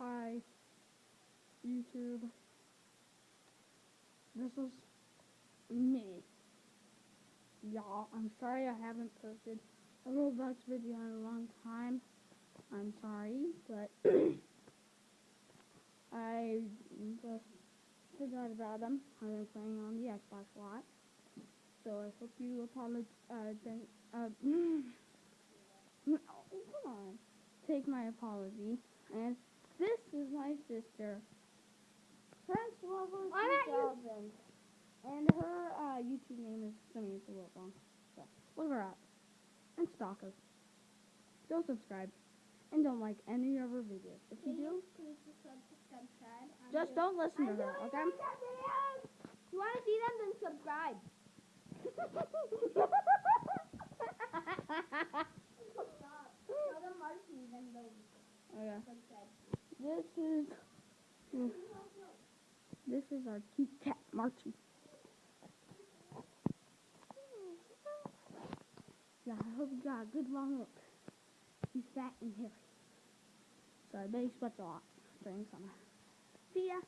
Hi, YouTube. This is me. Y'all, I'm sorry I haven't posted a Roblox video in a long time. I'm sorry, but I just forgot about them. I've been playing on the Xbox a lot. So I hope you apologize. Uh, uh, no, come on. Take my apology. And this is my sister, Prince Lover 2000. And her uh, YouTube name is Samantha Wilbon. So look her up and stalk her. Don't subscribe and don't like any of her videos. If you do, just don't listen to her, okay? You want to see them? Then subscribe. Tell them This is mm, this is our cute cat Marchie. Yeah, I hope you got a good long look. He's fat and hairy. So I bet he sweats a lot during summer. See ya.